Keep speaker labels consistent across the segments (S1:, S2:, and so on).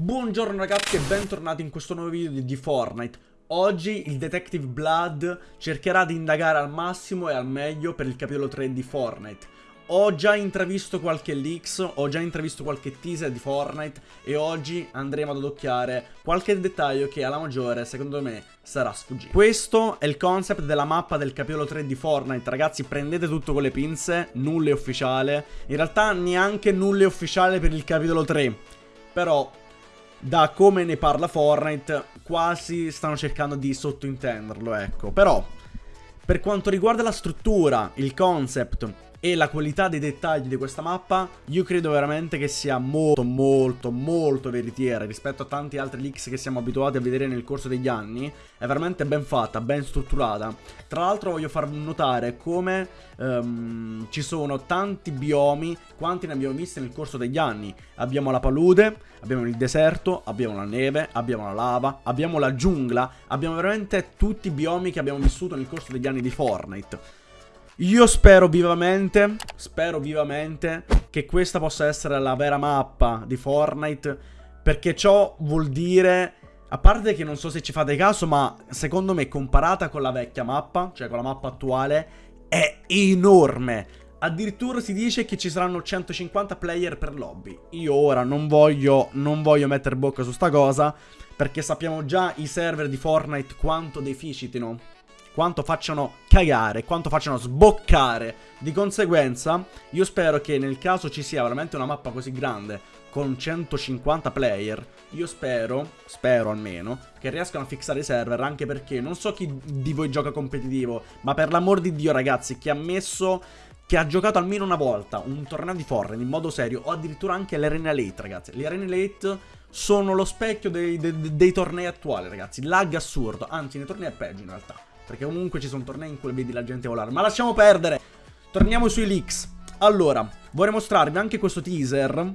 S1: Buongiorno ragazzi e bentornati in questo nuovo video di Fortnite. Oggi il Detective Blood cercherà di indagare al massimo e al meglio per il capitolo 3 di Fortnite. Ho già intravisto qualche leaks, ho già intravisto qualche teaser di Fortnite E oggi andremo ad adocchiare qualche dettaglio che alla maggiore secondo me sarà sfuggito. Questo è il concept della mappa del capitolo 3 di Fortnite. Ragazzi prendete tutto con le pinze, nulla è ufficiale. In realtà neanche nulla è ufficiale per il capitolo 3 Però da come ne parla Fortnite, quasi stanno cercando di sottointenderlo, ecco. Però, per quanto riguarda la struttura, il concept e la qualità dei dettagli di questa mappa io credo veramente che sia molto molto molto veritiera rispetto a tanti altri leaks che siamo abituati a vedere nel corso degli anni. È veramente ben fatta, ben strutturata. Tra l'altro voglio far notare come um, ci sono tanti biomi quanti ne abbiamo visti nel corso degli anni. Abbiamo la palude, abbiamo il deserto, abbiamo la neve, abbiamo la lava, abbiamo la giungla abbiamo veramente tutti i biomi che abbiamo vissuto nel corso degli anni di Fortnite io spero vivamente, spero vivamente che questa possa essere la vera mappa di Fortnite perché ciò vuol dire, a parte che non so se ci fate caso, ma secondo me comparata con la vecchia mappa, cioè con la mappa attuale, è enorme. Addirittura si dice che ci saranno 150 player per lobby. Io ora non voglio, non voglio mettere bocca su sta cosa, perché sappiamo già i server di Fortnite quanto deficitino quanto facciano cagare, quanto facciano sboccare. Di conseguenza, io spero che nel caso ci sia veramente una mappa così grande, con 150 player, io spero, spero almeno, che riescano a fissare i server, anche perché non so chi di voi gioca competitivo, ma per l'amor di Dio ragazzi, chi ha messo che ha giocato almeno una volta un torneo di Fortnite in modo serio o addirittura anche le Arena Late ragazzi. Le Arena Late sono lo specchio dei, dei, dei tornei attuali ragazzi, lag assurdo, anzi nei tornei è peggio in realtà. Perché comunque ci sono tornei in cui vedi la gente volare. Ma lasciamo perdere. Torniamo sui leaks. Allora, vorrei mostrarvi anche questo teaser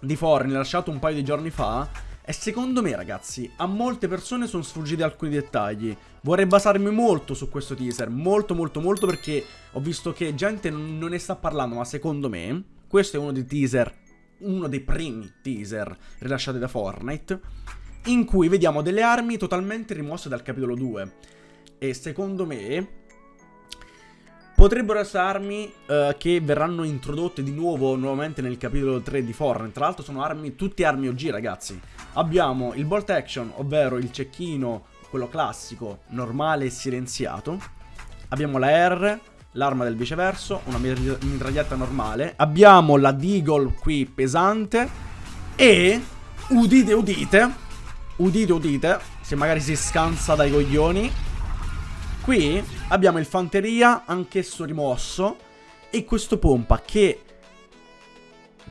S1: di Forni lasciato un paio di giorni fa. E secondo me, ragazzi, a molte persone sono sfuggiti alcuni dettagli. Vorrei basarmi molto su questo teaser. Molto, molto, molto perché ho visto che gente non ne sta parlando. Ma secondo me, questo è uno dei teaser, uno dei primi teaser rilasciati da Fortnite. In cui vediamo delle armi totalmente rimosse dal capitolo 2 e secondo me potrebbero essere armi uh, che verranno introdotte di nuovo nuovamente nel capitolo 3 di Fortnite. Tra l'altro sono armi, tutte armi OG ragazzi. Abbiamo il bolt action, ovvero il cecchino, quello classico, normale e silenziato. Abbiamo la R, l'arma del viceverso, una mitraglietta normale. Abbiamo la Deagle qui pesante e, udite udite, udite udite, se magari si scansa dai coglioni, Qui abbiamo il fanteria, anch'esso rimosso, e questo pompa che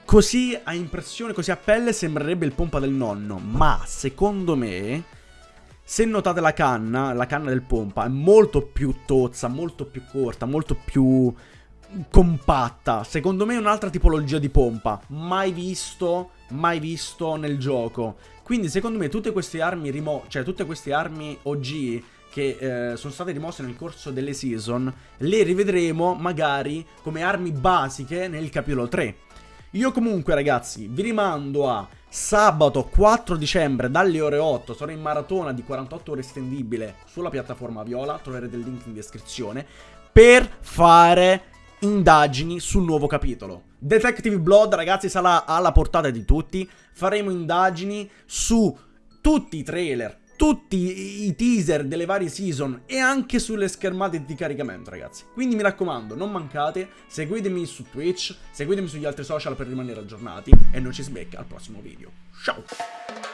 S1: così a impressione, così a pelle sembrerebbe il pompa del nonno, ma secondo me, se notate la canna, la canna del pompa è molto più tozza, molto più corta, molto più compatta. Secondo me è un'altra tipologia di pompa, mai visto, mai visto nel gioco. Quindi secondo me tutte queste armi rimo cioè tutte queste armi OG che eh, sono state rimosse nel corso delle season, le rivedremo magari come armi basiche nel capitolo 3. Io comunque ragazzi vi rimando a sabato 4 dicembre dalle ore 8 sarò in maratona di 48 ore estendibile sulla piattaforma Viola, troverete il link in descrizione, per fare indagini sul nuovo capitolo. Detective Blood ragazzi sarà alla portata di tutti, faremo indagini su tutti i trailer, tutti i teaser delle varie season e anche sulle schermate di caricamento ragazzi. Quindi mi raccomando, non mancate, seguitemi su Twitch, seguitemi sugli altri social per rimanere aggiornati e noi ci si becca al prossimo video. Ciao!